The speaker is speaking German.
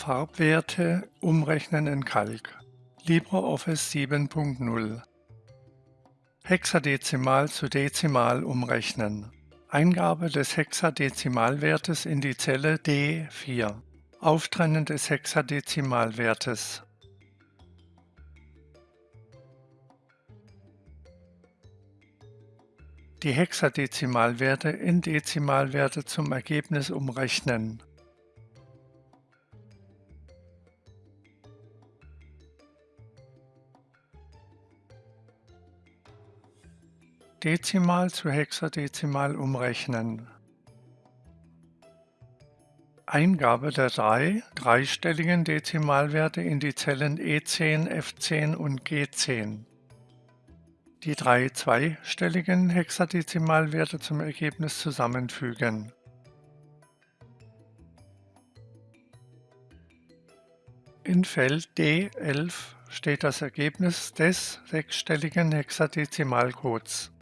Farbwerte umrechnen in Calc. LibreOffice 7.0 Hexadezimal zu Dezimal umrechnen. Eingabe des Hexadezimalwertes in die Zelle D4. Auftrennen des Hexadezimalwertes. Die Hexadezimalwerte in Dezimalwerte zum Ergebnis umrechnen. Dezimal zu Hexadezimal umrechnen. Eingabe der drei dreistelligen Dezimalwerte in die Zellen E10, F10 und G10. Die drei zweistelligen Hexadezimalwerte zum Ergebnis zusammenfügen. In Feld D11 steht das Ergebnis des sechsstelligen Hexadezimalcodes.